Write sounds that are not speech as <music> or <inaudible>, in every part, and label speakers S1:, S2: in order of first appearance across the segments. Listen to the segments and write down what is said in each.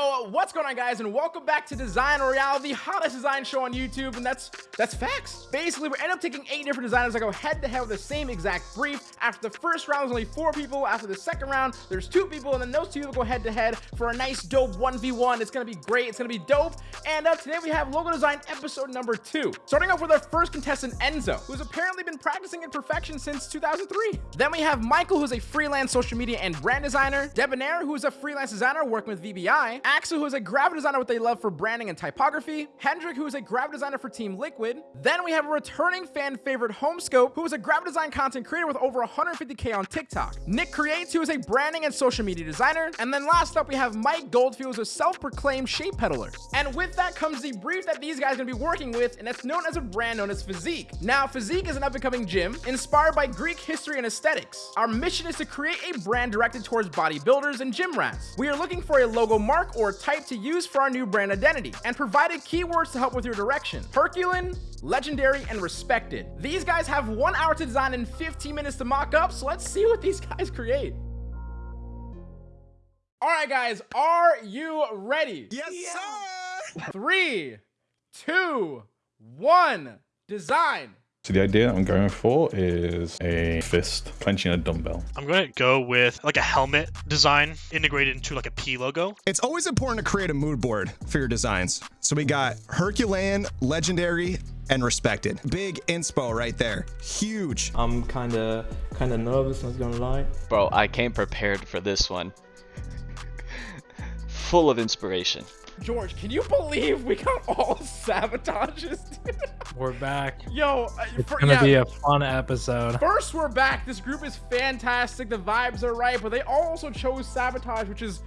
S1: What's going on guys and welcome back to Design Royale, the hottest design show on YouTube and that's that's facts. Basically, we end up taking eight different designers that go head to head with the same exact brief. After the first round, there's only four people. After the second round, there's two people and then those two will go head to head for a nice dope 1v1. It's gonna be great, it's gonna be dope. And uh, today we have logo design episode number two. Starting off with our first contestant, Enzo, who's apparently been practicing in perfection since 2003. Then we have Michael, who's a freelance social media and brand designer. Debonair, who's a freelance designer working with VBI. Axel, who is a graphic designer with a love for branding and typography, Hendrik, who is a graphic designer for Team Liquid. Then we have a returning fan favorite Homescope, who is a graphic design content creator with over 150k on TikTok. Nick Creates, who is a branding and social media designer. And then last up, we have Mike Goldfield, who's a self-proclaimed shape peddler. And with that comes the brief that these guys are gonna be working with, and that's known as a brand known as Physique. Now, Physique is an up-and-coming gym inspired by Greek history and aesthetics. Our mission is to create a brand directed towards bodybuilders and gym rats. We are looking for a logo mark or type to use for our new brand identity and provided keywords to help with your direction. Herculean, legendary, and respected. These guys have one hour to design and 15 minutes to mock up, so let's see what these <laughs> guys create. All right, guys, are you ready?
S2: Yes, yeah.
S1: sir! Three, two, one, design.
S3: So the idea I'm going for is a fist clenching a dumbbell.
S4: I'm going to go with like a helmet design integrated into like a P logo.
S2: It's always important to create a mood board for your designs. So we got Herculean, Legendary, and Respected. Big inspo right there. Huge.
S5: I'm kind of kind of nervous, not gonna lie.
S6: Bro, I came prepared for this one. <laughs> Full of inspiration.
S1: George, can you believe we got all <laughs> sabotages?
S7: we're back.
S1: Yo, uh,
S7: it's for, gonna yeah, be a fun episode.
S1: First, we're back. This group is fantastic. The vibes are right, but they also chose sabotage, which is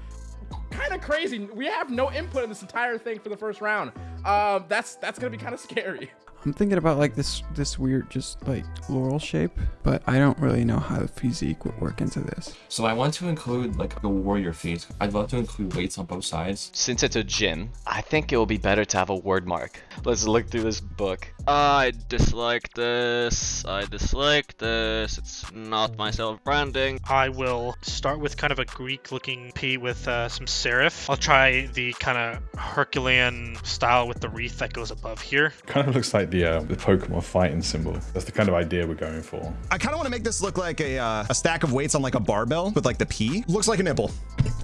S1: kind of crazy. We have no input in this entire thing for the first round. Um, that's that's gonna be kind of scary. <laughs>
S8: I'm thinking about like this this weird just like laurel shape, but I don't really know how the physique would work into this.
S9: So I want to include like a warrior face. I'd love to include weights on both sides.
S6: Since it's a gym, I think it will be better to have a word mark. Let's look through this book.
S10: I dislike this. I dislike this. It's not my self-branding.
S4: I will start with kind of a Greek-looking P with uh, some serif. I'll try the kind of Herculean style with the wreath that goes above here.
S3: Kind of looks like the uh, the Pokemon fighting symbol. That's the kind of idea we're going for.
S2: I kind of want to make this look like a, uh, a stack of weights on like a barbell with like the P. Looks like a nipple.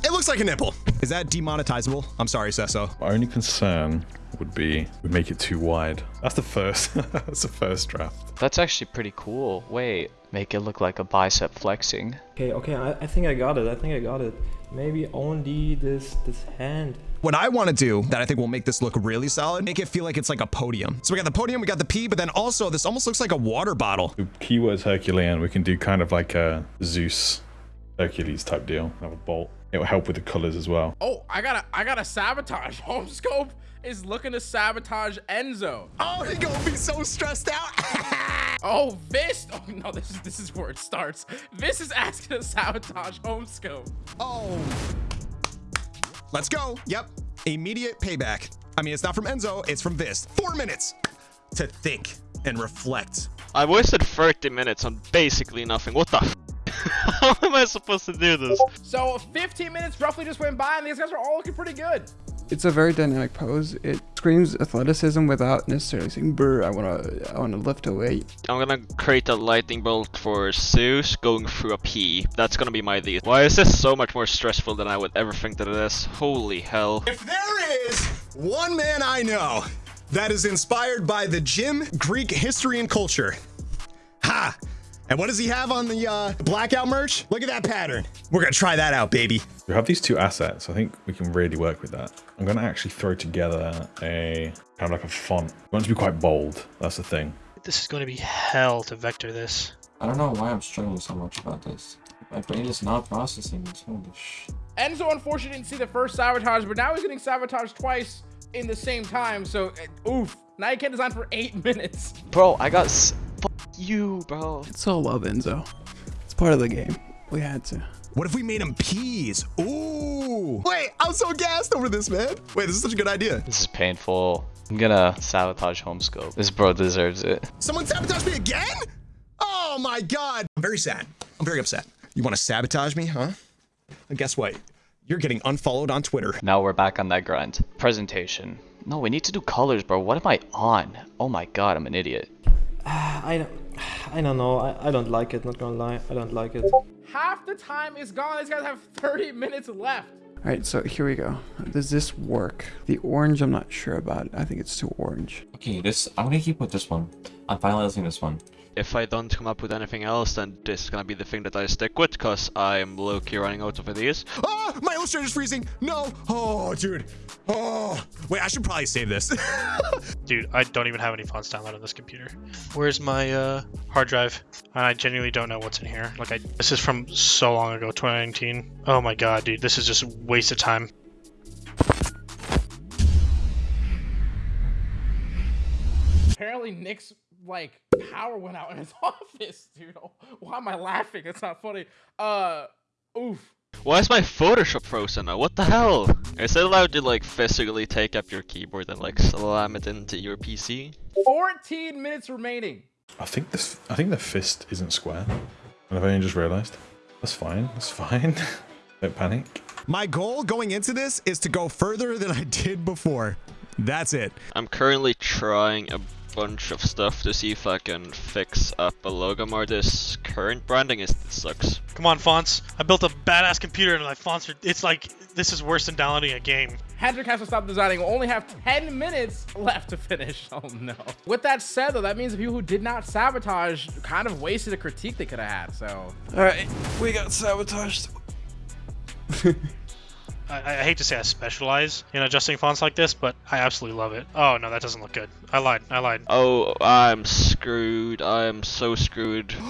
S2: It looks like a nipple. Is that demonetizable? I'm sorry, Sesso.
S3: My only concern would be we make it too wide. That's the first. <laughs> that's the first draft.
S6: That's actually pretty cool. Wait, make it look like a bicep flexing.
S5: Okay, okay, I, I think I got it. I think I got it. Maybe only this this hand.
S2: What I want to do that I think will make this look really solid, make it feel like it's like a podium. So we got the podium, we got the P, but then also this almost looks like a water bottle.
S3: Key Keywords Herculean, we can do kind of like a Zeus Hercules type deal. Have a bolt. It will help with the colors as well.
S1: Oh, I got a I got a sabotage. <laughs> Homescope is looking to sabotage Enzo.
S2: Oh, he gonna be so stressed out. <laughs>
S1: oh, this. Oh no, this is this is where it starts. This is asking to sabotage Homescope.
S2: Oh. Let's go. Yep. Immediate payback. I mean, it's not from Enzo, it's from this. Four minutes to think and reflect.
S10: I wasted 30 minutes on basically nothing. What the <laughs> How am I supposed to do this?
S1: So 15 minutes roughly just went by and these guys are all looking pretty good.
S8: It's a very dynamic pose. It screams athleticism without necessarily saying "brr." I wanna, I wanna lift a weight.
S10: I'm gonna create a lightning bolt for Zeus going through a P. That's gonna be my lead. Why is this so much more stressful than I would ever think that it is? Holy hell!
S2: If there is one man I know that is inspired by the gym, Greek history and culture, ha! And what does he have on the uh, blackout merch? Look at that pattern. We're gonna try that out, baby.
S3: We have these two assets. I think we can really work with that. I'm gonna actually throw together a kind of like a font. We want to be quite bold. That's the thing.
S4: This is going to be hell to vector this.
S9: I don't know why I'm struggling so much about this. My brain is not processing this. Holy sh.
S1: Enzo unfortunately didn't see the first sabotage, but now he's getting sabotaged twice in the same time. So, uh, oof. Now you can't design for eight <laughs> minutes.
S6: Bro, I got you, bro.
S8: It's all love, Enzo. It's part of the game. We had to.
S2: What if we made them peas? Ooh. Wait, I'm so gassed over this, man. Wait, this is such a good idea.
S6: This is painful. I'm gonna sabotage Homescope. This bro deserves it.
S2: Someone sabotage me again? Oh my god. I'm very sad. I'm very upset. You want to sabotage me, huh? And guess what? You're getting unfollowed on Twitter.
S6: Now we're back on that grind. Presentation. No, we need to do colors, bro. What am I on? Oh my god, I'm an idiot. <sighs>
S5: I don't, I don't know. I, I don't like it. Not gonna lie, I don't like it.
S1: Half the time is gone. These guys have 30 minutes left.
S8: All right, so here we go. Does this work? The orange, I'm not sure about. I think it's too orange.
S9: Okay, this I'm gonna keep with this one. I'm finalizing this one.
S10: If I don't come up with anything else, then this is gonna be the thing that I stick with, cause I'm low-key running out of ideas.
S2: Ah, my illustrator's freezing. No. Oh, dude. Oh, wait, I should probably save this. <laughs>
S4: Dude, I don't even have any fonts downloaded on this computer. Where's my uh, hard drive? And I genuinely don't know what's in here. Like, I this is from so long ago, 2019. Oh my god, dude, this is just a waste of time.
S1: Apparently, Nick's like power went out in his <laughs> office, dude. Why am I laughing? It's not funny. Uh, oof.
S10: Why is my Photoshop frozen now? What the hell? Is it allowed to like physically take up your keyboard and like slam it into your PC?
S1: 14 minutes remaining.
S3: I think this. I think the fist isn't square, and I've only just realised. That's fine. That's fine. <laughs> Don't panic.
S2: my goal going into this is to go further than I did before. That's it.
S10: I'm currently trying a bunch of stuff to see if I can fix up a logo more. This current branding is it sucks.
S4: Come on, fonts. I built a badass computer and my fonts are. It's like this is worse than downloading a game.
S1: Hendrik has to stop designing. We'll only have 10 minutes left to finish. <laughs> Oh no. With that said, though, that means the people who did not sabotage kind of wasted a critique they could have had. So
S8: All right, we got sabotaged. <laughs>
S4: I, I hate to say I specialize in adjusting fonts like this, but I absolutely love it. Oh no, that doesn't look good. I lied. I lied.
S10: Oh, I'm screwed. I am so screwed. <gasps>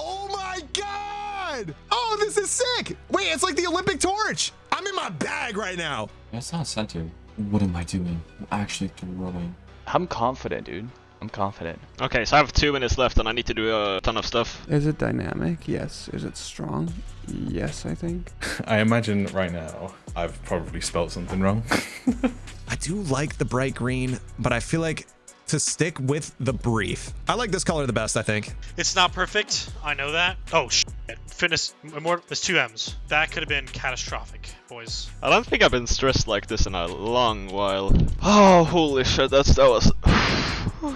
S2: Oh my god! Oh, this is sick! Wait, it's like the Olympic torch! I'm in my bag right now.
S9: That's not centered. What am I doing? I'm actually throwing.
S6: I'm confident, dude. I'm confident.
S10: Okay, so I have two minutes left and I need to do a ton of stuff.
S8: Is it dynamic? Yes. Is it strong? Yes, I think. <laughs>
S3: I imagine right now I've probably spelt something wrong. <laughs>
S2: I do like the bright green, but I feel like to stick with the brief. I like this color the best, I think.
S4: It's not perfect. I know that. Oh shit. Fitness. More. There's two M's. That could have been catastrophic, boys.
S10: I don't think I've been stressed like this in a long while. Oh, holy shit, that's that was. <sighs>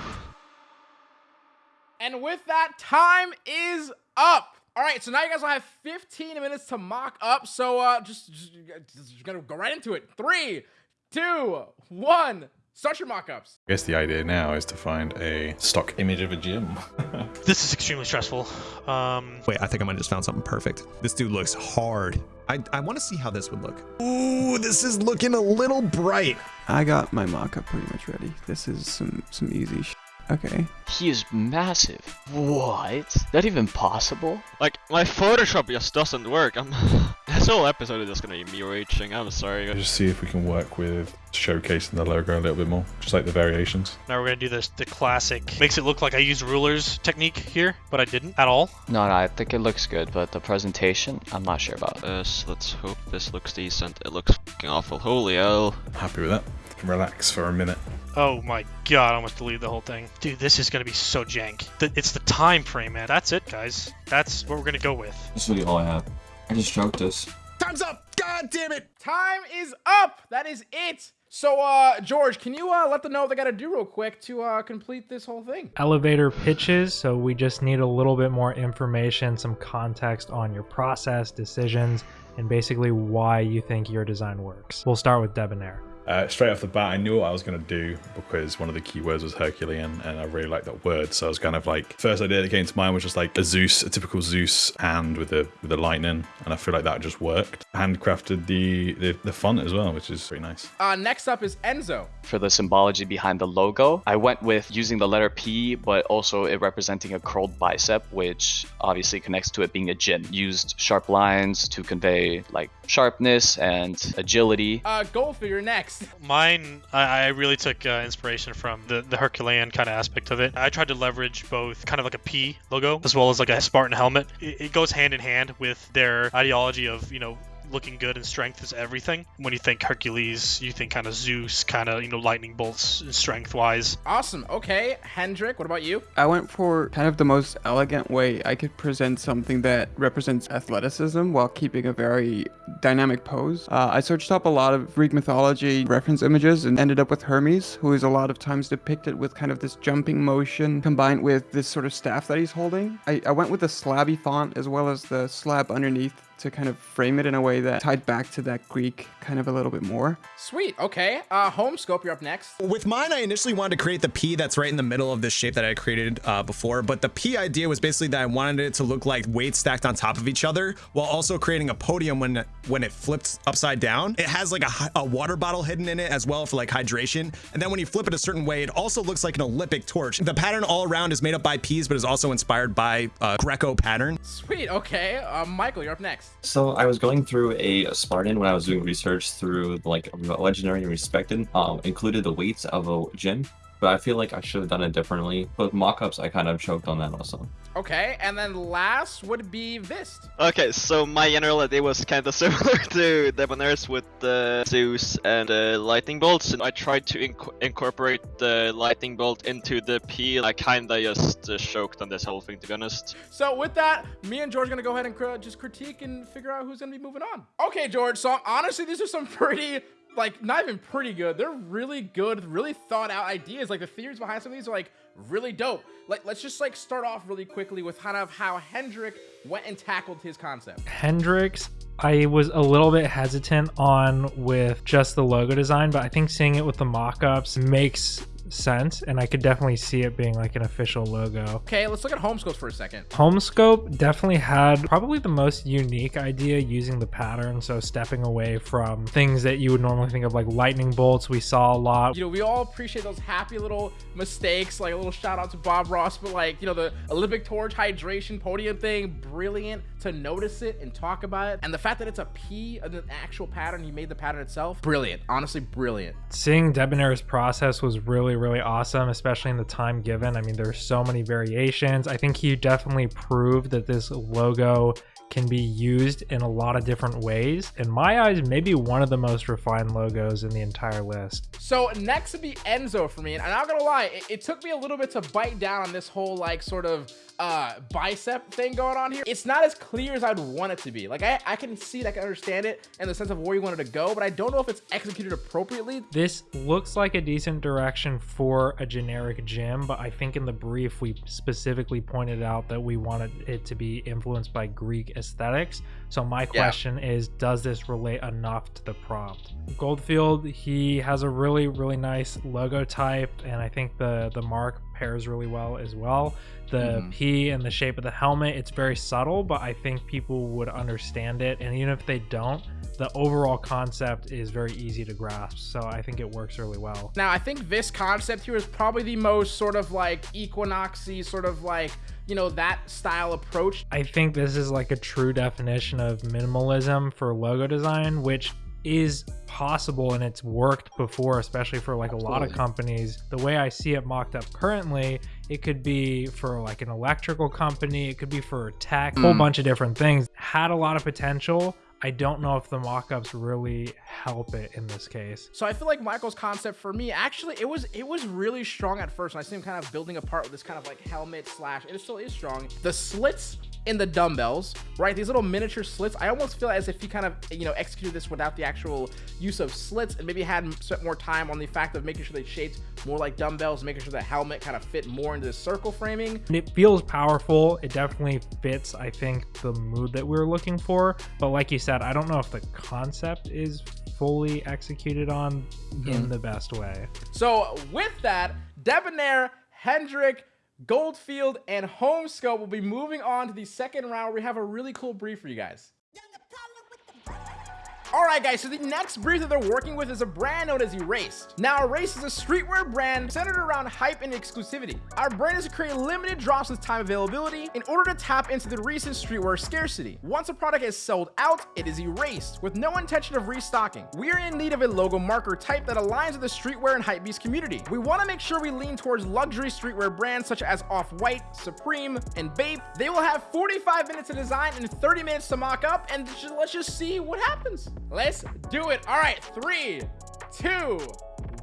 S1: And with that, time is up. All right, so now you guys will have 15 minutes to mock up. So uh, just, just, just gonna go right into it. Three, two, one. Start your mock-ups.
S3: I guess the idea now is to find a stock image of a gym. <laughs>
S4: This is extremely stressful. Um,
S2: Wait, I think I might have just found something perfect. This dude looks hard. I, I want to see how this would look. Ooh, this is looking a little bright.
S8: I got my mock-up pretty much ready. This is some some easy. Sh- okay.
S6: He is massive. What? That even possible?
S10: like, my Photoshop just doesn't work. I'm. <laughs> this whole episode is just gonna be me raging. I'm sorry.
S3: Just see if we can work with showcasing the logo a little bit more, just like the variations.
S4: now we're gonna do this. The classic makes it look like I used rulers technique here, but I didn't at all.
S6: No, no, I think it looks good, but the presentation, I'm not sure about.
S10: This, let's hope this looks decent. It looks fucking awful. Holy hell.
S3: Happy with that. Can relax for a minute.
S4: Oh my god, I almost deleted the whole thing. Dude, this is gonna be so jank. It's the time frame, man. That's it, guys. That's what we're gonna go with.
S9: That's really all I have. I just choked this.
S2: Time's up. God damn it.
S1: Time is up. That is it. So, uh, George, can you uh, let them know what they got to do real quick to uh, complete this whole thing?
S7: Elevator pitches, so we just need a little bit more information, some context on your process, decisions, and basically why you think your design works. We'll start with Debonair.
S3: Uh, straight off the bat, I knew what I was going to do because one of the keywords was Herculean, and I really like that word. So I was kind of like, first idea that came to mind was just like a Zeus, a typical Zeus hand with the with the lightning, and I feel like that just worked. Handcrafted the the, the font as well, which is pretty nice.
S1: Uh, next up is Enzo.
S6: For the symbology behind the logo, I went with using the letter P, but also it representing a curled bicep, which obviously connects to it being a gin. Used sharp lines to convey like sharpness and agility.
S1: Uh, Goldfield next.
S4: Mine, I, I really took uh, inspiration from the, the Herculean kind of aspect of it. I tried to leverage both kind of like a P logo as well as like a Spartan helmet. It, it goes hand in hand with their ideology of, you know, looking good and strength is everything. When you think Hercules, you think kind of Zeus, kind of you know lightning bolts strength wise.
S1: Awesome. Okay, Hendrik, what about you?
S8: I went for kind of the most elegant way I could present something that represents athleticism while keeping a very dynamic pose. Uh, I searched up a lot of Greek mythology reference images and ended up with Hermes, who is a lot of times depicted with kind of this jumping motion combined with this sort of staff that he's holding. I, I went with the slabby font as well as the slab underneath to kind of frame it in a way that tied back to that Greek kind of a little bit more.
S1: Sweet. Okay. Uh, Homescope, you're up next.
S2: With mine, I initially wanted to create the P that's right in the middle of this shape that I created uh, before, but the P idea was basically that I wanted it to look like weights stacked on top of each other while also creating a podium when when it flips upside down. It has like a, a water bottle hidden in it as well for like hydration. And then when you flip it a certain way, it also looks like an Olympic torch. The pattern all around is made up by P's, but is also inspired by uh, Greco pattern.
S1: Sweet. Okay. Uh, Michael, you're up next.
S9: So I was going through a Spartan when I was doing research through like legendary and respected. Um, included the weights of a gym, but I feel like I should have done it differently. But mock-ups, I kind of choked on that also.
S1: Okay, and then last would be Vist.
S10: Okay, so my general idea was kind of <laughs> similar to Debonair's with the Zeus and the lightning bolts, and I tried to inc incorporate the lightning bolt into the P. I kinda just uh, choked on this whole thing, to be honest.
S1: So with that, me and George are gonna go ahead and cr just critique and figure out who's gonna be moving on. Okay, George. So honestly, these are some <laughs> pretty like not even pretty good. They're really good, really thought out ideas. Like the theories behind some of these are like really dope. Like let's just like start off really quickly with kind of how Hendrik went and tackled his concept.
S7: Hendrix, I was a little bit hesitant on with just the logo design, but I think seeing it with the mock-ups makes sense and I could definitely see it being like an official logo.
S1: Okay, let's look at Homescope for a second.
S7: Homescope definitely had probably the most unique idea using the pattern, so stepping away from things that you would normally think of like lightning bolts we saw a lot.
S1: You know, we all appreciate those happy little mistakes, like a little shout out to Bob Ross, but like, you know, the Olympic torch hydration podium thing, brilliant to notice it and talk about it. And the fact that it's a P, of an actual pattern, he made the pattern itself, brilliant. Honestly, brilliant.
S7: Seeing Debonair's process was really, really awesome, especially in the time given. I mean, there's so many variations. I think he definitely proved that this logo can be used in a lot of different ways. In my eyes, maybe one of the most refined logos in the entire list.
S1: So next would be Enzo for me. And I'm not gonna lie, it, it took me a little bit to bite down on this whole like sort of uh, bicep thing going on here. It's not as clear as I'd want it to be. Like I, I can see it, I can understand it in the sense of where you wanted to go, but I don't know if it's executed appropriately.
S7: This looks like a decent direction for a generic gym, but I think in the brief we specifically pointed out that we wanted it to be influenced by Greek aesthetics. So my question yeah. is, does this relate enough to the prompt? Goldfield, he has a really, really nice logo type, and I think the the mark pairs really well as well. The mm-hmm. P and the shape of the helmet, it's very subtle, but I think people would understand it. And even if they don't, the overall concept is very easy to grasp. So I think it works really well.
S1: Now, I think this concept here is probably the most sort of like equinoxy, sort of like you know that style approach
S7: i think this is like a true definition of minimalism for logo design which is possible and it's worked before especially for like Absolutely. a lot of companies the way i see it mocked up currently it could be for like an electrical company it could be for a tech mm. whole bunch of different things had a lot of potential I don't know if the mock-ups really help it in this case.
S1: So I feel like Michael's concept for me, actually, it was it was really strong at first. And I see him kind of building apart with this kind of like helmet slash, it still is strong. The slits in the dumbbells, right? These little miniature slits. I almost feel as if he kind of, you know, executed this without the actual use of slits and maybe had spent more time on the fact of making sure they shaped more like dumbbells, making sure the helmet kind of fit more into the circle framing.
S7: It feels powerful. It definitely fits, I think, the mood that we are looking for. But like you said, I don't know if the concept is fully executed on in hmm. the best way.
S1: So with that, Debonair, Hendrik, Goldfield, and Homescope will be moving on to the second round we have a really cool brief for you guys. All right, guys, so the next brief that they're working with is a brand known as Erased. Now, Erased is a streetwear brand centered around hype and exclusivity. Our brand is to create limited drops with time availability in order to tap into the recent streetwear scarcity. Once a product is sold out, it is erased with no intention of restocking. We are in need of a logo marker type that aligns with the streetwear and hypebeast community. We want to make sure we lean towards luxury streetwear brands such as Off-White, Supreme, and Bape. They will have 45 minutes to design and 30 minutes to mock up, and let's just see what happens. Let's do it. All right, three, two,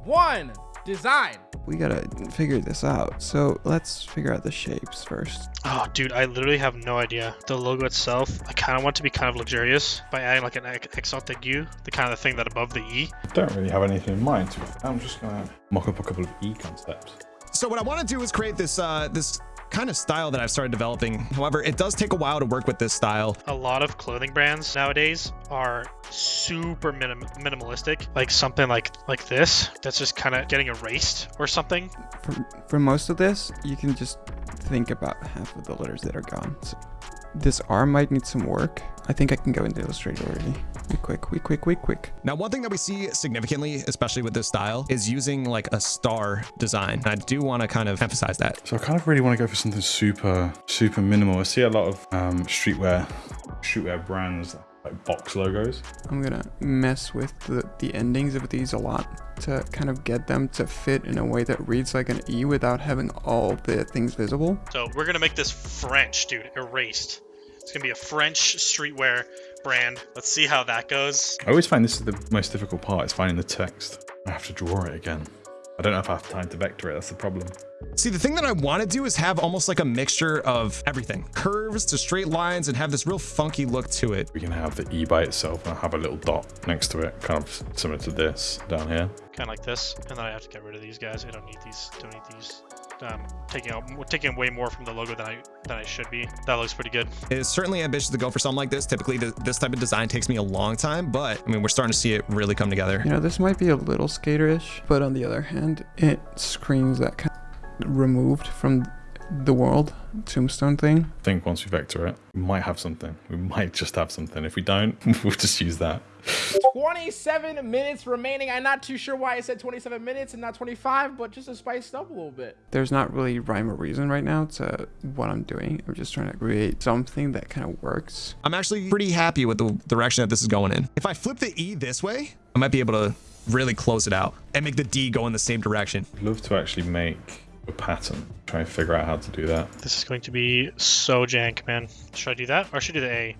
S1: one, design.
S8: We gotta figure this out. So let's figure out the shapes first.
S4: Oh, dude, I literally have no idea. The logo itself, I kind of want to be kind of luxurious by adding like an accent aigu, the kind of thing that above the E.
S3: I don't really have anything in mind. I'm just gonna mock up a couple of E concepts.
S2: So what I want to do is create this uh, this kind of style that I've started developing. However, it does take a while to work with this style.
S4: A lot of clothing brands nowadays are super minim minimalistic, like something like like this that's just kind of getting erased or something.
S8: For, for most of this, you can just think about half of the letters that are gone. So this arm might need some work. I think I can go into Illustrator already. We quick, we quick, we quick.
S2: Now, one thing that we see significantly, especially with this style, is using like a star design. I do want to kind of emphasize that.
S3: So I kind of really want to go for something super, super minimal. I see a lot of um, streetwear, streetwear brands like box logos.
S8: I'm gonna mess with the, the endings of these a lot to kind of get them to fit in a way that reads like an E without having all the things visible.
S4: So we're gonna make this French, dude, erased. It's gonna be a French streetwear brand. Let's see how that goes.
S3: I always find this is the most difficult part, is finding the text. I have to draw it again. I don't know if I have time to vector it, that's the problem.
S2: See, the thing that I want to do is have almost like a mixture of everything. Curves to straight lines and have this real funky look to it.
S3: We can have the E by itself and have a little dot next to it, kind of similar to this down here.
S4: Kind of like this. And then I have to get rid of these guys. I don't need these, don't need these um, taking out taking away more from the logo than I than I should be. That looks pretty good.
S2: It is certainly ambitious to go for something like this. Typically, the, this type of design takes me a long time, but I mean, we're starting to see it really come together.
S8: You know, this might be a little skaterish, but on the other hand, it screams that kind of removed from the world tombstone thing.
S3: I think once we vector it, we might have something. We might just have something. If we don't, <laughs> we'll just use that.
S1: 27 minutes remaining. I'm not too sure why I said 27 minutes and not 25, but just to spice it up a little bit.
S8: There's not really rhyme or reason right now to what I'm doing. I'm just trying to create something that kind of works.
S2: I'm actually pretty happy with the direction that this is going in. If I flip the E this way, I might be able to really close it out and make the D go in the same direction.
S3: I'd love to actually make a pattern. Try and figure out how to do that.
S4: This is going to be so jank, man. Should I do that? Or should I do the A?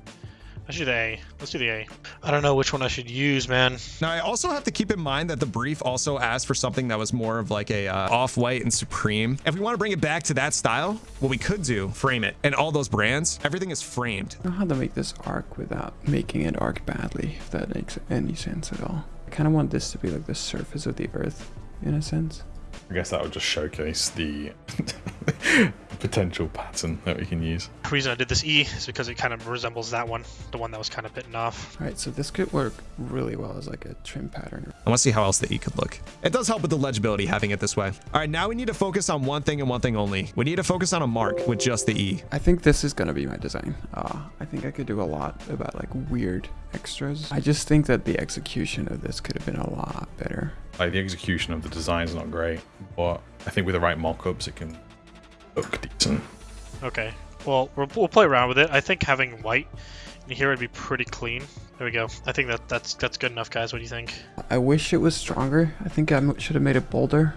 S4: I should do the A. Let's do the A. I don't know which one I should use, man.
S2: Now, I also have to keep in mind that the brief also asked for something that was more of like a uh, off-white and supreme. If we want to bring it back to that style, what we could do, frame it. And all those brands, everything is framed.
S8: I don't know how to make this arc without making it arc badly, if that makes any sense at all. I kind of want this to be like the surface of the earth, in a sense.
S3: I guess that would just showcase the <laughs> potential pattern that we can use.
S4: The reason I did this E is because it kind of resembles that one, the one that was kind of bitten off.
S8: All right, so this could work really well as like a trim pattern.
S2: I want to see how else the E could look. It does help with the legibility having it this way. All right, now we need to focus on one thing and one thing only. We need to focus on a mark with just the E.
S8: I think this is going to be my design. Uh, I think I could do a lot about like weird extras. I just think that the execution of this could have been a lot better.
S3: Like the execution of the design is not great, but I think with the right mock-ups it can look decent.
S4: Okay, well we'll, we'll play around with it. I think having white in here would be pretty clean. There we go. I think that that's that's good enough, guys. What do you think?
S8: I wish it was stronger. I think I should have made it bolder.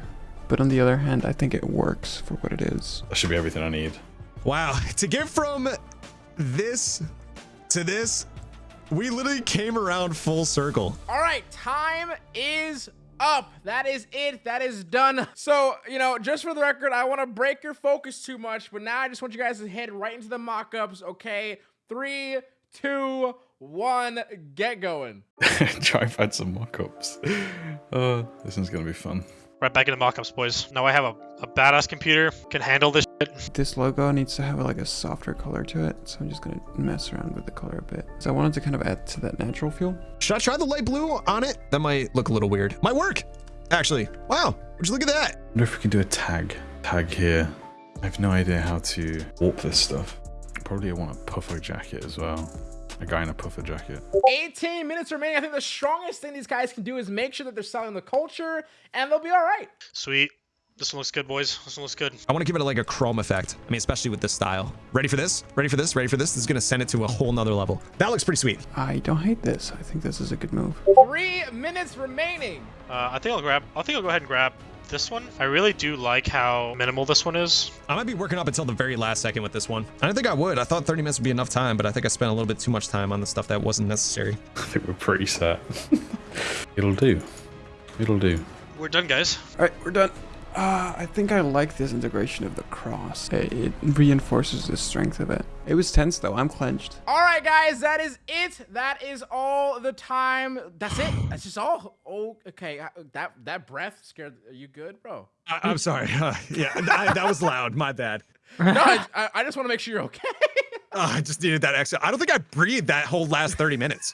S8: But on the other hand, I think it works for what it is.
S3: That should be everything I need.
S2: Wow, <laughs> to get from this to this, we literally came around full circle.
S1: All right, time is up. That is it. That is done. So, you know, just for the record, I want to break your focus too much, but now I just want you guys to head right into the mock-ups, okay? Three, two, one, get going. <laughs>
S3: Try find some mock-ups. Uh, this one's gonna be fun.
S4: Right back into mock-ups, boys. Now I have a, a badass computer, can handle this shit.
S8: This logo needs to have like a softer color to it, so I'm just gonna mess around with the color a bit. So I wanted to kind of add to that natural feel.
S2: Should I try the light blue on it? That might look a little weird. Might work, actually. Wow, would you look at that?
S3: I wonder if we can do a tag. Tag here. I have no idea how to warp this stuff. Probably I want a puffer jacket as well. A guy in a puffer jacket.
S1: 18 minutes remaining. I think the strongest thing these guys can do is make sure that they're selling the culture, and they'll be all right.
S4: Sweet. This one looks good, boys. This one looks good.
S2: I want to give it a, like a chrome effect. I mean, especially with this style. Ready for this? Ready for this? Ready for this? This is going to send it to a whole nother level. That looks pretty sweet.
S8: I don't hate this. I think this is a good move.
S1: Three minutes remaining.
S4: Uh, I think I'll grab. I think I'll go ahead and grab this one. I really do like how minimal this one is.
S2: I might be working up until the very last second with this one. I don't think I would. I thought 30 minutes would be enough time, but I think I spent a little bit too much time on the stuff that wasn't necessary. <laughs>
S3: I think we're pretty set. <laughs> It'll do. It'll do.
S4: We're done, guys.
S8: All right, we're done. Uh, I think I like this integration of the cross. It, it reinforces the strength of it. It was tense though. I'm clenched.
S1: All right, guys, that is it. That is all the time. That's it. That's just all. Oh, okay. Uh, That that breath scared. Are you good, bro?
S2: I, am sorry. <laughs> Uh, yeah, I, that was loud. My bad. <laughs>
S1: no, I, I- I just want to make sure you're okay. <laughs>
S2: Uh, I just needed that extra. I don't think I breathed that whole last 30 minutes.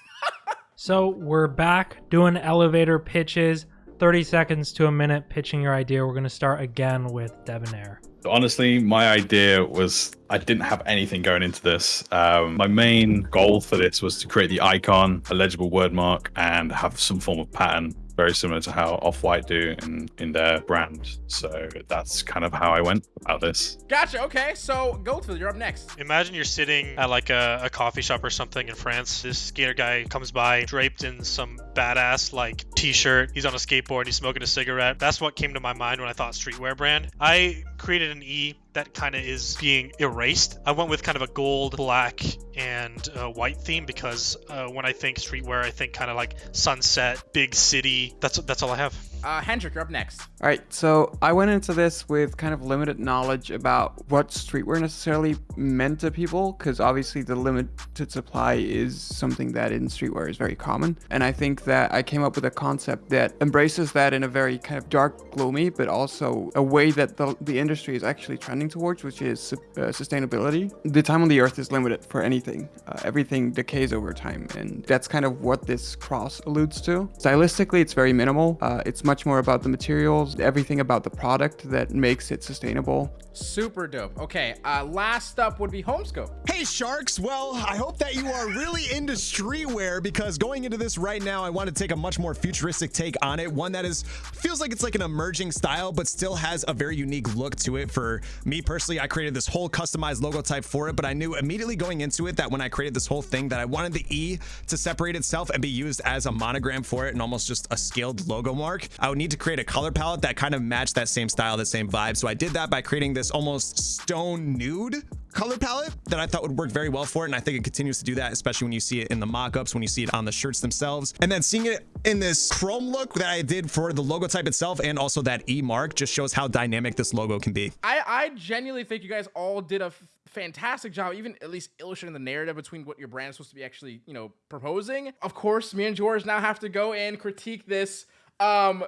S7: So we're back doing elevator pitches. 30 seconds to a minute pitching your idea. We're going to start again with Debonair.
S3: Honestly, my idea was I didn't have anything going into this. Um, my main goal for this was to create the icon, a legible word mark, and have some form of pattern, very similar to how Off White do in, in their brand. So that's kind of how I went about this.
S1: Gotcha. Okay, so Goldfield, you're up next.
S4: Imagine you're sitting at like a, a coffee shop or something in France. This skater guy comes by draped in some badass like t-shirt. He's on a skateboard. He's smoking a cigarette. That's what came to my mind when I thought streetwear brand. I created an E that kind of is being erased. I went with kind of a gold, black, and uh, white theme because uh, when I think streetwear, I think kind of like sunset, big city. That's that's all I have.
S1: Uh, Hendrik, you're up next.
S8: All right, so I went into this with kind of limited knowledge about what streetwear necessarily meant to people, because obviously the limited supply is something that in streetwear is very common. And I think that I came up with a concept that embraces that in a very kind of dark, gloomy, but also a way that the, the industry is actually trending towards, which is uh, sustainability. The time on the earth is limited for anything. Uh, everything decays over time, and that's kind of what this cross alludes to. Stylistically, it's very minimal. Uh, it's much more about the materials, everything about the product that makes it sustainable.
S1: Super dope. Okay, uh, last up would be Homescope.
S2: Hey, Sharks. Well, I hope that you are really into streetwear because going into this right now, I want to take a much more futuristic take on it. One that is feels like it's like an emerging style, but still has a very unique look to it. For me personally, I created this whole customized logo type for it, but I knew immediately going into it that when I created this whole thing that I wanted the E to separate itself and be used as a monogram for it and almost just a scaled logo mark. I would need to create a color palette that kind of matched that same style, the same vibe. So I did that by creating this almost stone nude color palette that I thought would work very well for it. And I think it continues to do that, especially when you see it in the mock-ups, when you see it on the shirts themselves. And then seeing it in this chrome look that I did for the logo type itself and also that E mark just shows how dynamic this logo can be.
S1: I, I genuinely think you guys all did a fantastic job, even at least illustrating the narrative between what your brand is supposed to be actually, you know, proposing. Of course, me and George now have to go and critique this. Um, uh,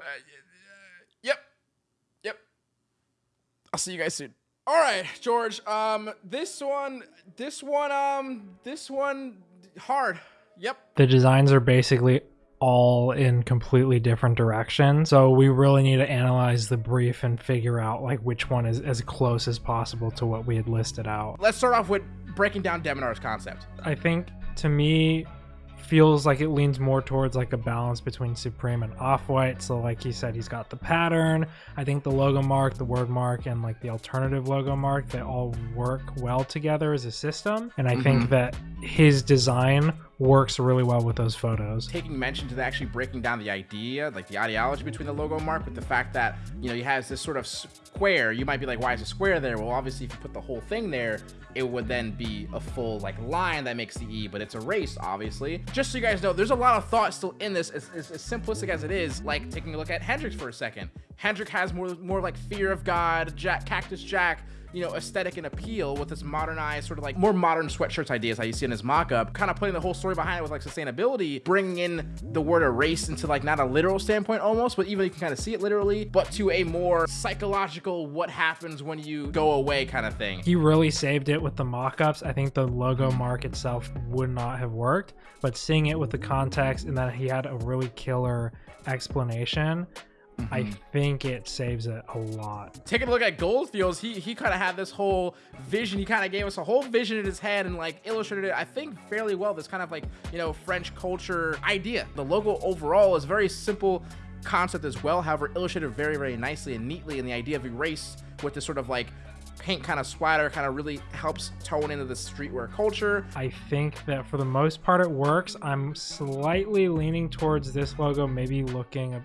S1: yep, yep. I'll see you guys soon. All right, George. Um, this one, this one, um, this one, hard. Yep.
S7: The designs are basically all in completely different directions. So we really need to analyze the brief and figure out like which one is as close as possible to what we had listed out.
S1: Let's start off with breaking down Debonair's concept.
S7: I think to me feels like it leans more towards like a balance between Supreme and Off-White. So like he said, he's got the pattern. I think the logo mark, the word mark, and like the alternative logo mark, they all work well together as a system. And I think mm-hmm. that his design works really well with those photos.
S1: taking mention to actually breaking down the idea, like the ideology between the logo mark, with the fact that you know he has this sort of square. You might be like, why is a square there? Well, obviously, if you put the whole thing there, it would then be a full like line that makes the E, but it's erased, obviously. Just so you guys know, there's a lot of thought still in this. As, as, as simplistic as it is, like taking a look at Hendrix for a second. Hendrix has more more like fear of God, Jack, Cactus Jack you know, aesthetic and appeal with this modernized sort of like more modern sweatshirts ideas how you see in his mock-up, kind of putting the whole story behind it with like sustainability, bringing in the word erase into like not a literal standpoint almost, but even you can kind of see it literally, but to a more psychological what happens when you go away kind of thing.
S7: He really saved it with the mock-ups. I think the logo mark itself would not have worked, but seeing it with the context and that he had a really killer explanation I mm-hmm. think it saves it a lot.
S1: taking a look at Goldfields, he he kind of had this whole vision. He kind of gave us a whole vision in his head and like illustrated it, I think, fairly well. This kind of like you know French culture idea. The logo overall is very simple concept as well. However, illustrated very very nicely and neatly. And the idea of erase with this sort of like paint kind of splatter kind of really helps tone into the streetwear culture.
S7: I think that for the most part it works. I'm slightly leaning towards this logo maybe looking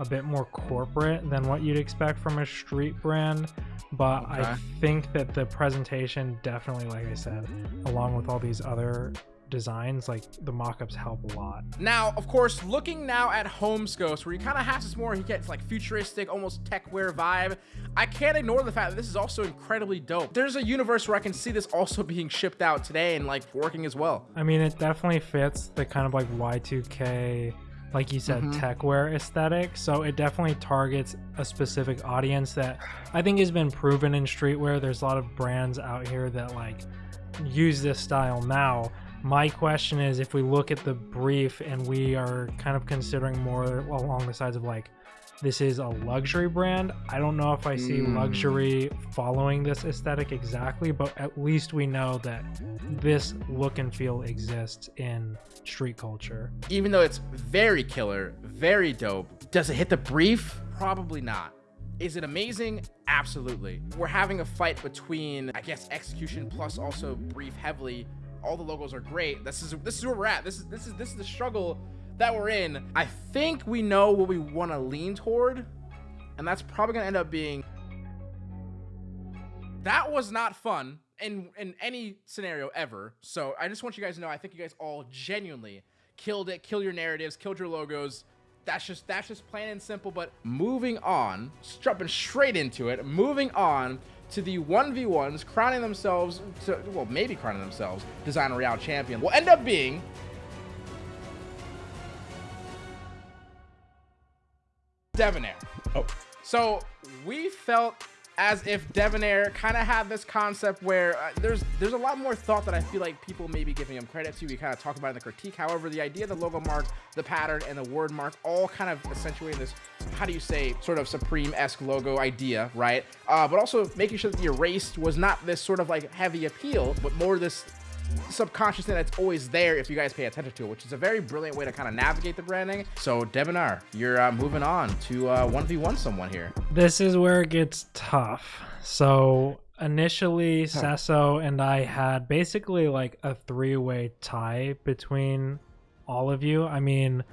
S7: a, bit more corporate than what you'd expect from a street brand. But I think that the presentation definitely, like I said, along with all these other designs, like the mock-ups help a lot.
S1: Now, of course, looking now at Homescope's, where he kind of has this more, he gets like futuristic, almost techwear vibe. I can't ignore the fact that this is also incredibly dope. There's a universe where I can see this also <laughs> being shipped out today and like working as well.
S7: I mean, it definitely fits the kind of like Y2K, like you said, mm-hmm. techwear aesthetic. So it definitely targets a specific audience that I think has been proven in streetwear. There's a lot of brands out here that like use this style now. My question is if we look at the brief and we are kind of considering more along the sides of like, this is a luxury brand. I don't know if I see hmm. luxury following this aesthetic exactly, but at least we know that this look and feel exists in street culture.
S1: Even though it's very killer, very dope, does it hit the brief? Probably not. Is it amazing? Absolutely. We're having a fight between, I guess, execution plus also brief heavily. All the logos are great. This is this is where we're at. This is this is this is the struggle that we're in. I think we know what we want to lean toward, and that's probably gonna end up being. That was not fun in in any scenario ever. So I just want you guys to know. I think you guys all genuinely killed it. Killed your narratives. Killed your logos. That's just that's just plain and simple. But moving on, jumping straight into it. Moving on to the 1v1s, crowning themselves, to, well, maybe crowning themselves, Design Royale champion, will end up being Debonair.
S3: Oh.
S1: So we felt as if Debonair kind of had this concept where uh, there's there's a lot more thought that I feel like people may be giving him credit to. We kind of talk about in the critique. However, the idea, the logo mark, the pattern, and the word mark all kind of accentuating this, how do you say, sort of Supreme-esque logo idea, right? Uh, but also making sure that the erased was not this sort of like heavy appeal, but more this subconscious thing that's always there if you guys pay attention to it, which is a very brilliant way to kind of navigate the branding. So Debonair, you're uh, moving on to uh, 1v1 someone here.
S7: This is where it gets tough. So initially, Sesso and I had basically like a three way tie between all of you. I mean,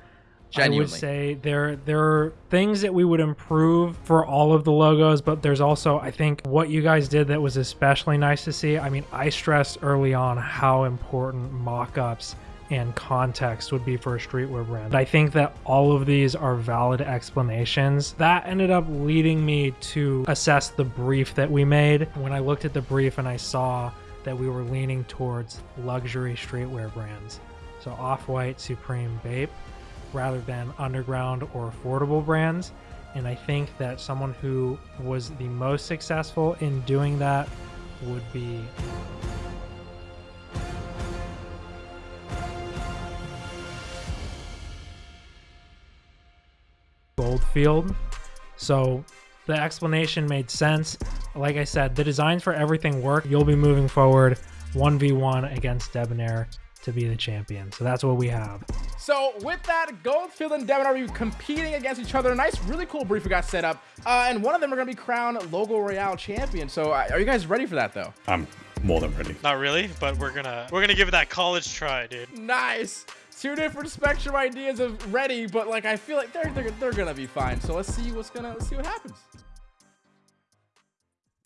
S7: I would say there there are things that we would improve for all of the logos, but there's also I think what you guys did that was especially nice to see. I mean, I stressed early on how important mock-ups and context would be for a streetwear brand. I think that all of these are valid explanations. That ended up leading me to assess the brief that we made. When I looked at the brief and I saw that we were leaning towards luxury streetwear brands. So Off-White, Supreme, Bape rather than underground or affordable brands. And I think that someone who was the most successful in doing that would be Goldfield. So the explanation made sense. Like I said, the designs for everything work. You'll be moving forward 1v1 against Debonair to be the champion. So that's what we have.
S1: So with that, Goldfield and Debonair are be competing against each other. Nice, really cool brief we got set up. Uh, and one of them are going to be crowned Logo Royale champion. So uh, are you guys ready for that, though?
S3: I'm more than ready.
S4: Not really, but we're gonna we're gonna give it that college try, dude.
S1: Nice. Two different spectrum ideas of ready, but like I feel like they're they're, they're gonna be fine. So let's see what's gonna let's see what happens.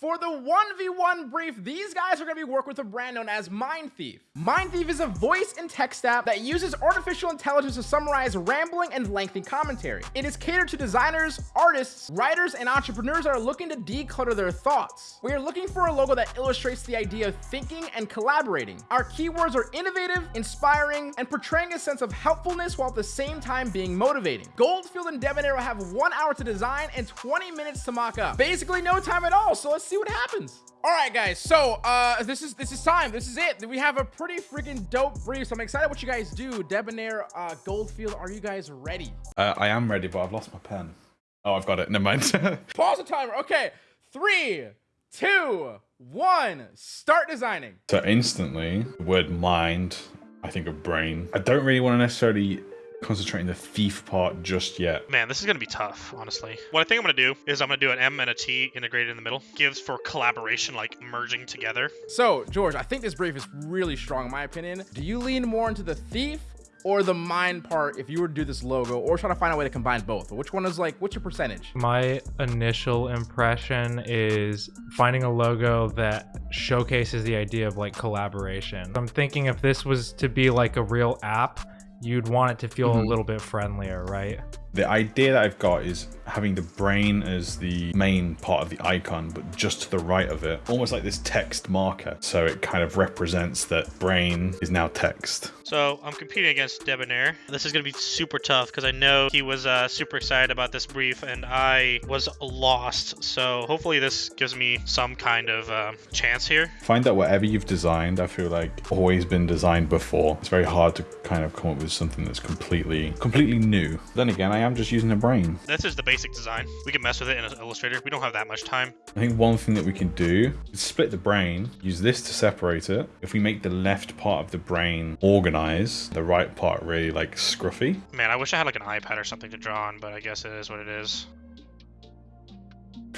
S1: For the 1v1 brief, these guys are going to be working with a brand known as Mind Thief. Mind Thief is a voice and text app that uses artificial intelligence to summarize rambling and lengthy commentary. It is catered to designers, artists, writers, and entrepreneurs that are looking to declutter their thoughts. We are looking for a logo that illustrates the idea of thinking and collaborating. Our keywords are innovative, inspiring, and portraying a sense of helpfulness while at the same time being motivating. Goldfield and Debonair will have one hour to design and 20 minutes to mock up. Basically no time at all, so let's see what happens. All right, guys. So uh, this is this is time. This is it. We have a pretty freaking dope brief. So I'm excited what you guys do. Debonair, uh, Goldfield, are you guys ready?
S3: Uh, I am ready, but I've lost my pen. Oh, I've got it. Never mind. <laughs>
S1: Pause the timer. Okay, three, two, one. Start designing.
S3: so instantly, the word mind, I think of brain. I don't really want to necessarily concentrate on the thief part just yet.
S4: Man, this is gonna be tough, honestly. What I think I'm gonna do is I'm gonna do an M and a T integrated in the middle. Gives for collaboration, like merging together.
S1: So, George, I think this brief is really strong, in my opinion. Do you lean more into the thief or the mind part if you were to do this logo, or try to find a way to combine both? Which one is like, what's your percentage?
S7: My initial impression is finding a logo that showcases the idea of like collaboration. I'm thinking if this was to be like a real app, you'd want it to feel a mm-hmm. little bit friendlier, right?
S3: The idea that I've got is having the brain as the main part of the icon, but just to the right of it, almost like this text marker. So it kind of represents that brain is now text.
S4: So I'm competing against Debonair. This is gonna be super tough because I know he was uh, super excited about this brief and I was lost. So hopefully this gives me some kind of uh, chance here.
S3: Find that whatever you've designed, I feel like always been designed before. It's very hard to kind of come up with something that's completely, completely new. Then again, I am just using a brain.
S4: This is the basic design. We can mess with it in Illustrator. We don't have that much time.
S3: I think one thing that we can do is split the brain, use this to separate it. If we make the left part of the brain organized, the right part really like scruffy.
S4: Man, I wish I had like an iPad or something to draw on, but I guess it is what it is.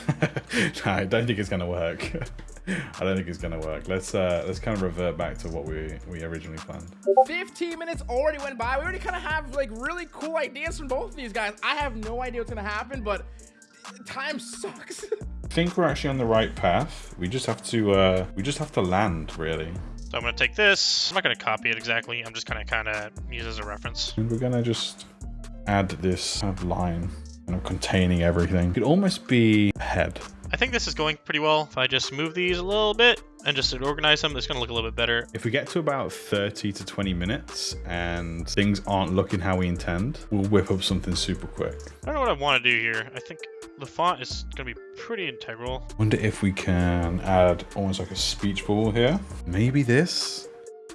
S4: <laughs>
S3: I don't think it's gonna work. <laughs> I don't think it's gonna work. Let's uh let's kind of revert back to what we we originally planned.
S1: 15 minutes already went by. We already kind of have like really cool ideas from both of these guys. I have no idea what's gonna happen, but time sucks.
S3: I <laughs> think we're actually on the right path. We just have to uh we just have to land really.
S4: So I'm gonna take this. I'm not gonna copy it exactly. I'm just gonna kind of use it as a reference.
S3: And we're gonna just add this kind of line, kind of containing everything. It could almost be a head.
S4: I think this is going pretty well. If I just move these a little bit and just organize them, it's gonna look a little bit better.
S3: If we get to about 30 to 20 minutes and things aren't looking how we intend, we'll whip up something super quick.
S4: I don't know what I want to do here. I think the font is gonna be pretty integral.
S3: Wonder if we can add almost like a speech bubble here. Maybe this.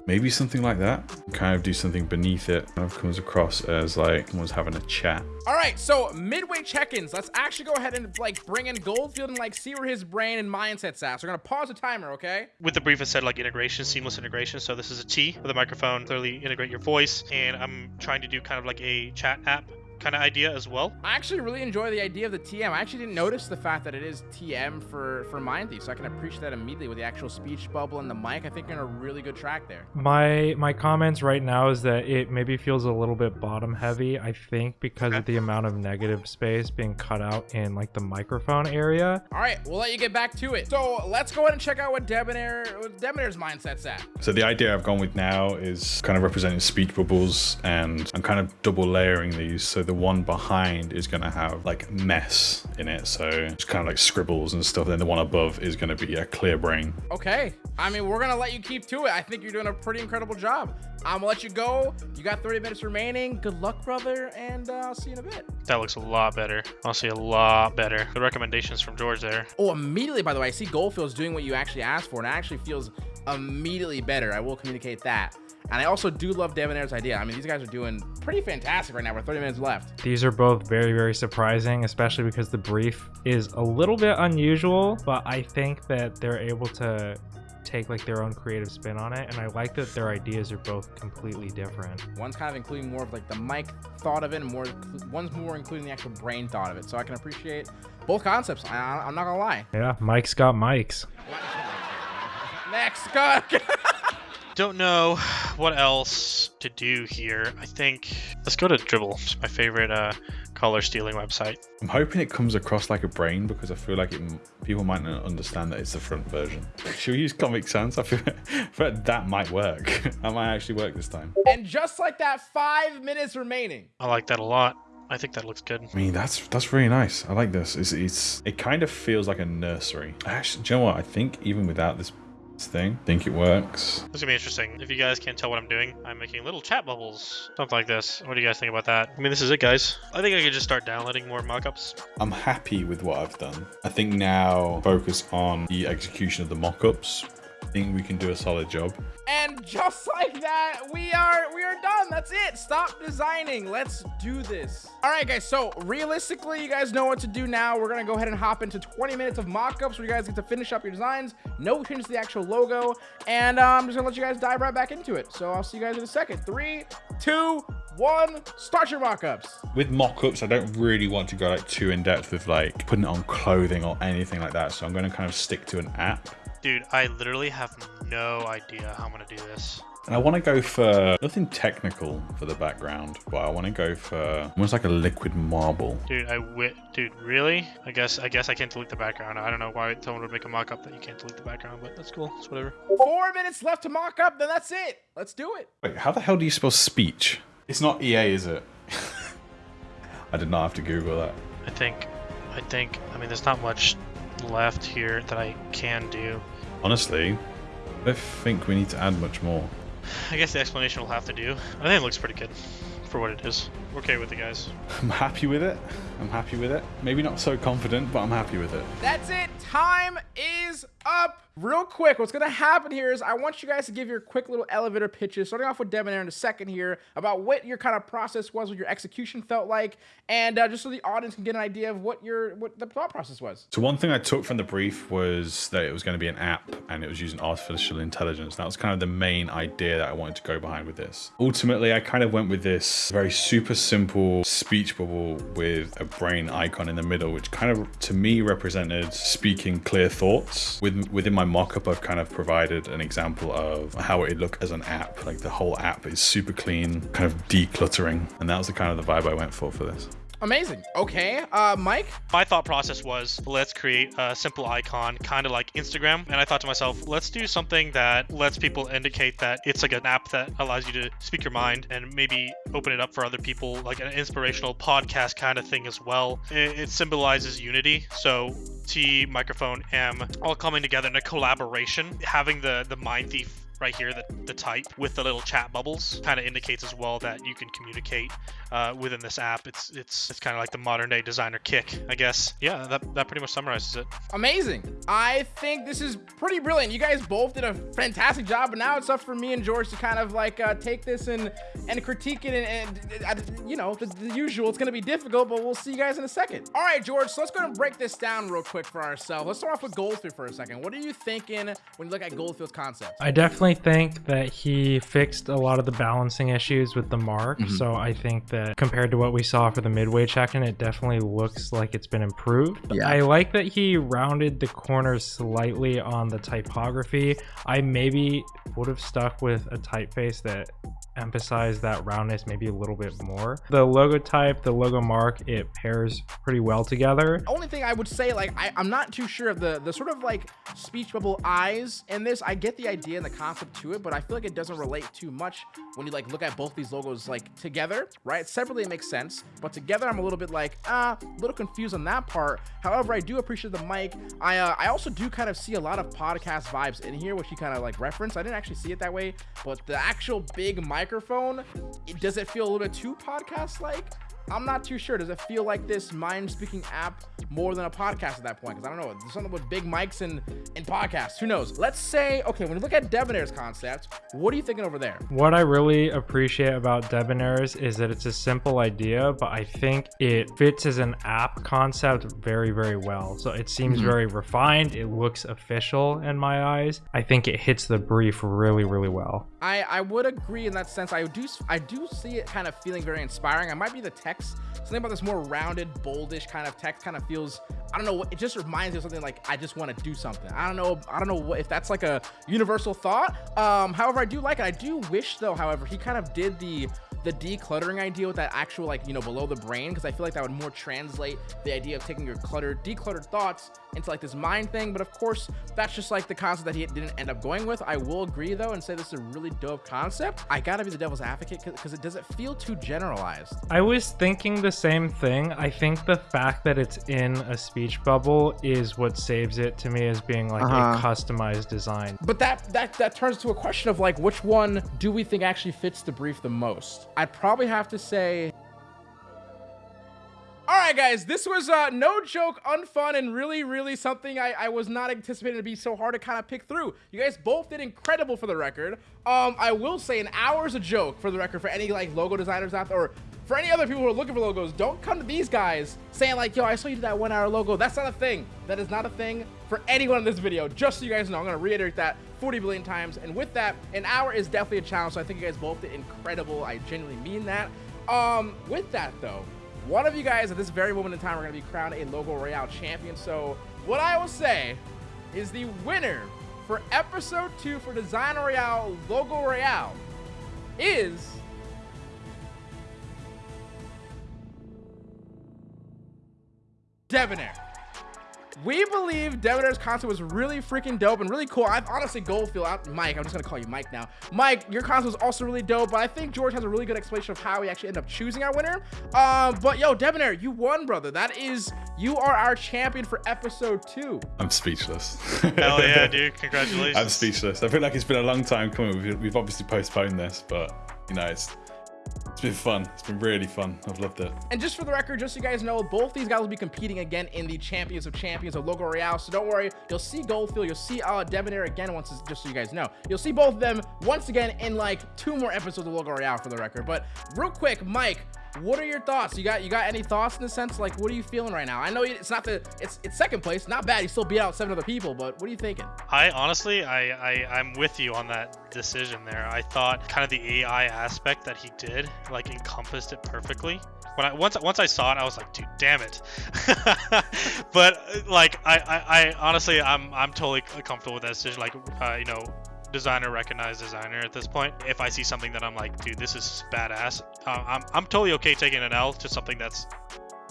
S3: Maybe something like that. Kind of do something beneath it. Kind of comes across as like someone's having a chat.
S1: All right, so midway check-ins. Let's actually go ahead and like bring in Goldfield and like see where his brain and mindset's at. So we're gonna pause the timer, okay?
S4: With the brief, it said like integration, seamless integration. So this is a T with a microphone, clearly integrate your voice. And I'm trying to do kind of like a chat app kind of idea as well.
S1: I actually really enjoy the idea of the TM. I actually didn't notice the fact that it is TM for for Mind Thief, so I can appreciate that immediately with the actual speech bubble and the mic. I think you're in a really good track there.
S7: My my comments right now is that it maybe feels a little bit bottom heavy. I think because of the amount of negative space being cut out in like the microphone area.
S1: All right, we'll let you get back to it. So let's go ahead and check out what Debonair, what Debonair's mindset's at.
S3: So the idea I've gone with now is kind of representing speech bubbles and I'm kind of double layering these. So the one behind is going to have like mess in it. So it's kind of like scribbles and stuff. Then the one above is going to be a clear brain.
S1: Okay. I mean, we're going to let you keep to it. I think you're doing a pretty incredible job. I'm going to let you go. You got 30 minutes remaining. Good luck, brother. And uh, I'll see you in a bit.
S4: That looks a lot better. Honestly, a lot better. The recommendations from George there.
S1: Oh, immediately, by the way, I see Goldfield's doing what you actually asked for, and it actually feels immediately better. I will communicate that. And I also do love Debonair's idea. I mean, these guys are doing pretty fantastic right now. We're 30 minutes left.
S7: These are both very, very surprising, especially because the brief is a little bit unusual, but I think that they're able to take like their own creative spin on it. And i like that their ideas are both completely different.
S1: One's kind of including more of like the mic thought of it and more one's more including the actual brain thought of it. So i can appreciate both concepts. I, am not gonna lie.
S7: Yeah mike's got mics.
S1: Next go <laughs>
S4: don't know what else to do here. I think let's go to Dribbble. It's my favorite uh, color stealing website.
S3: I'm hoping it comes across like a brain because I feel like it, people might not understand that it's the front version. <laughs> Should we use Comic Sans? I feel, I feel like that might work. <laughs> that might actually work this time.
S1: And just like that, five minutes remaining.
S4: I like that a lot. I think that looks good.
S3: I mean, that's that's really nice. I like this. It's, it's it kind of feels like a nursery. Actually, do you know what? I think even without this thing. Think it works.
S4: This is gonna be interesting. If you guys can't tell what I'm doing, I'm making little chat bubbles. Something like this. What do you guys think about that? I mean, this is it, guys. I think I could just start downloading more mockups.
S3: I'm happy with what I've done. I think now focus on the execution of the mockups think we can do a solid job.
S1: And just like that, we are we are done. That's it. Stop designing. Let's do this. All right, guys. So realistically, you guys know what to do now. We're gonna go ahead and hop into 20 minutes of mock-ups where you guys get to finish up your designs. No changes to the actual logo, and uh, I'm just gonna let you guys dive right back into it. So I'll see you guys in a second. Three, two, one. Start your mock-ups.
S3: With mock-ups, I don't really want to go like too in depth with like putting it on clothing or anything like that. So I'm going to kind of stick to an app.
S4: Dude, I literally have no idea how I'm gonna do this.
S3: And I want to go for nothing technical for the background, but I want to go for almost like a liquid marble.
S4: Dude, I wit. Dude, really? I guess I guess I can't delete the background. I don't know why someone would make a mock-up that you can't delete the background, but that's cool. It's whatever.
S1: Four minutes left to mock up. Then that's it. Let's do it.
S3: Wait, how the hell do you spell speech? It's not EA, is it? <laughs> I did not have to Google that.
S4: I think, I think. I mean, there's not much left here that I can do.
S3: Honestly, I don't think we need to add much more.
S4: I guess the explanation will have to do. I think it looks pretty good for what it is. We're okay with it, guys. <laughs>
S3: I'm happy with it. I'm happy with it. Maybe not so confident, but I'm happy with it.
S1: That's it. Time is up. Real quick, what's going to happen here is I want you guys to give your quick little elevator pitches, starting off with Debonair in a second here, about what your kind of process was, what your execution felt like, and uh, just so the audience can get an idea of what your what the thought process was.
S3: So one thing I took from the brief was that it was going to be an app and it was using artificial intelligence. That was kind of the main idea that I wanted to go behind with this. Ultimately, I kind of went with this very super simple speech bubble with a brain icon in the middle, which kind of to me represented speaking clear thoughts. With, within my mock-up, I've kind of provided an example of how it'd look as an app. Like the whole app is super clean, kind of decluttering. And that was the kind of the vibe I went for for this.
S1: Amazing. Okay, uh, Mike?
S4: My thought process was let's create a simple icon, kind of like Instagram. And I thought to myself, let's do something that lets people indicate that it's like an app that allows you to speak your mind and maybe open it up for other people, like an inspirational podcast kind of thing as well. It, it symbolizes unity. So T, microphone, M, all coming together in a collaboration, having the, the mind thief right here, the, the type with the little chat bubbles kind of indicates as well that you can communicate uh, within this app. It's it's it's kind of like the modern day designer kick, I guess. Yeah, that, that pretty much summarizes it.
S1: Amazing. I think this is pretty brilliant. You guys both did a fantastic job, but now it's up for me and George to kind of like uh, take this and and critique it and, and uh, you know the, the, usual. It's gonna be difficult, but we'll see you guys in a second. All right, George. So let's go and break this down real quick for ourselves. Let's start off with Goldfield for a second. What are you thinking when you look at Goldfield's concept?
S7: I definitely think that he fixed a lot of the balancing issues with the mark.
S2: Mhm.
S7: So I think that compared to what we saw for the midway check-in, it definitely looks like it's been improved.
S2: Yeah.
S7: I like that he rounded the corners slightly on the typography. I maybe would have stuck with a typeface that emphasized that roundness maybe a little bit more. The logo type, the logo mark, it pairs pretty well together.
S1: only thing I would say, like, I, I'm not too sure of the the sort of like speech bubble eyes in this. I get the idea and the concept to it, but I feel like it doesn't relate too much when you like look at both these logos like together, right? Separately it makes sense, but together I'm a little bit like ah, a little confused on that part. However, I do appreciate the mic. I uh, I also do kind of see a lot of podcast vibes in here, which you kind of like reference. I didn't actually see it that way, but the actual big microphone, it, does it feel a little bit too podcast like? I'm not too sure. Does it feel like this mind speaking app more than a podcast at that point? Because I don't know. There's something with big mics and, and podcasts. Who knows? Let's say, okay, when you look at Debonair's concept, what are you thinking over there?
S7: What I really appreciate about Debonairs is that it's a simple idea, but I think it fits as an app concept very, very well. So it seems
S2: Mhm.
S7: very refined. It looks official in my eyes. I think it hits the brief really, really well.
S1: I, I would agree in that sense. I do I do see it kind of feeling very inspiring. I might be the text. Something about this more rounded, boldish kind of text kind of feels. I don't know. what It just reminds me of something like I just want to do something. I don't know. I don't know what, if that's like a universal thought. Um, however, I do like it. I do wish though. However, he kind of did the the decluttering idea with that actual like you know below the brain because I feel like that would more translate the idea of taking your cluttered, decluttered thoughts into like this mind thing. But of course, that's just like the concept that he didn't end up going with. I will agree though and say this is a really dope concept. I gotta be the devil's advocate because it doesn't feel too generalized.
S7: I was thinking the same thing. I think the fact that it's in a speech bubble is what saves it to me as being like a
S2: Uh-huh.
S7: customized design.
S1: But that that that turns to a question of like which one do we think actually fits the brief the most? I'd probably have to say All right, guys, this was uh, no joke, unfun, and really, really something I, I was not anticipating to be so hard to kind of pick through. You guys both did incredible for the record. Um, I will say an hour is a joke for the record for any like logo designers out there, or for any other people who are looking for logos. Don't come to these guys saying like, yo, I saw you do that one hour logo. That's not a thing. That is not a thing for anyone in this video. Just so you guys know, I'm gonna reiterate that 40 billion times. And with that, an hour is definitely a challenge. So I think you guys both did incredible. I genuinely mean that. Um, with that though one of you guys at this very moment in time are going to be crowned a Logo Royale champion. So what I will say is the winner for episode two for Design Royale Logo Royale is Debonair. We believe Debonair's concept was really freaking dope and really cool. I've honestly Goldfield out Mike. I'm just gonna call you Mike now. Mike, your concept was also really dope, but I think George has a really good explanation of how we actually end up choosing our winner. Um, but yo, Debonair, you won, brother. That is, you are our champion for episode two.
S3: I'm speechless.
S4: Hell yeah, <laughs> dude! Congratulations.
S3: I'm speechless. I feel like it's been a long time coming. We've, we've obviously postponed this, but you know, it's it's been fun. It's been really fun. I've loved it.
S1: And just for the record, just so you guys know, both these guys will be competing again in the Champions of Champions of Logo Royale. So don't worry, you'll see Goldfield, you'll see uh, Debonair again once, just so you guys know. You'll see both of them once again in like two more episodes of Logo Royale for the record. But real quick, Mike, what are your thoughts? You got you got any thoughts in the sense like what are you feeling right now? I know it's not the it's it's second place, not bad. You still beat out seven other people, but what are you thinking?
S4: I honestly I, I I'm with you on that decision there. I thought kind of the AI aspect that he did like encompassed it perfectly. When I once once I saw it, I was like, dude, damn it. <laughs> but like I, I, I honestly I'm I'm totally comfortable with that decision. Like uh, you know designer recognized designer at this point. If I see something that I'm like, dude, this is badass, uh, I'm I'm totally okay taking an L to something that's,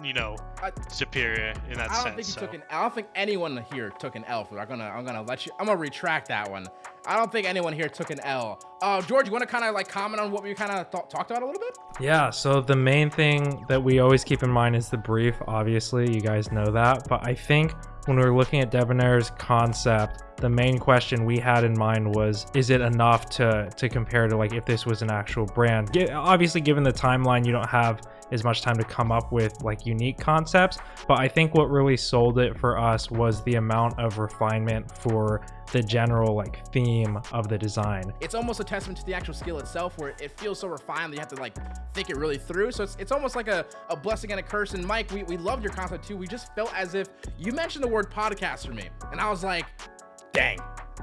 S4: you know,
S1: I,
S4: superior in that sense.
S1: I don't think you
S4: so.
S1: took an. I don't think anyone here took an L for. That. I'm gonna I'm gonna let you. I'm gonna retract that one. I don't think anyone here took an L. Uh, George, you want to kind of like comment on what we kind of th talked about a little bit?
S7: Yeah. So the main thing that we always keep in mind is the brief. Obviously, you guys know that, but I think when we were looking at Debonair's concept the main question we had in mind was is it enough to to compare to like if this was an actual brand? Obviously given the timeline you don't have as much time to come up with like unique concepts but i think what really sold it for us was the amount of refinement for the general like theme of the design.
S1: It's almost a testament to the actual skill itself where it feels so refined that you have to like think it really through. So it's, it's almost like a, a blessing and a curse. And mike we, we loved your concept too. We just felt as if you mentioned the word podcast for me. And i was like dang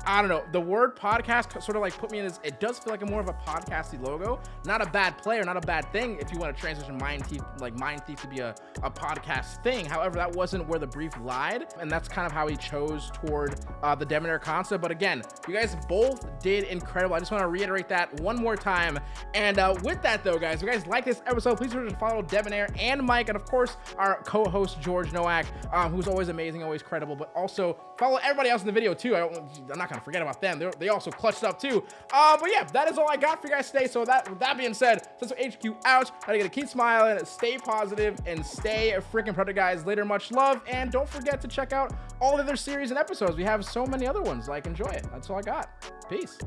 S1: I don't know. The word podcast sort of like put me in this. It does feel like a more of a podcasty logo. Not a bad player, not a bad thing if you want to transition Mind Thief, like Mind Thief to be a, a podcast thing. However, that wasn't where the brief lied. And that's kind of how he chose toward uh, the Debonair concept. But again, you guys both did incredible. I just want to reiterate that one more time. And uh, with that though, guys, if you guys like this episode, please remember to follow Debonair and Mike. And of course, our co-host George Noack, um, who's always amazing, always credible, but also follow everybody else in the video too. I don't, I'm not going to forget about them. They're, they also clutched up too. Uh, but yeah, that is all I got for you guys today. So that with that being said, since HQ out, I gotta keep smiling, stay positive, and stay a freaking productive, guys. Later, much love, and don't forget to check out all the other series and episodes. We have so many other ones. Like, enjoy it. That's all I got. Peace.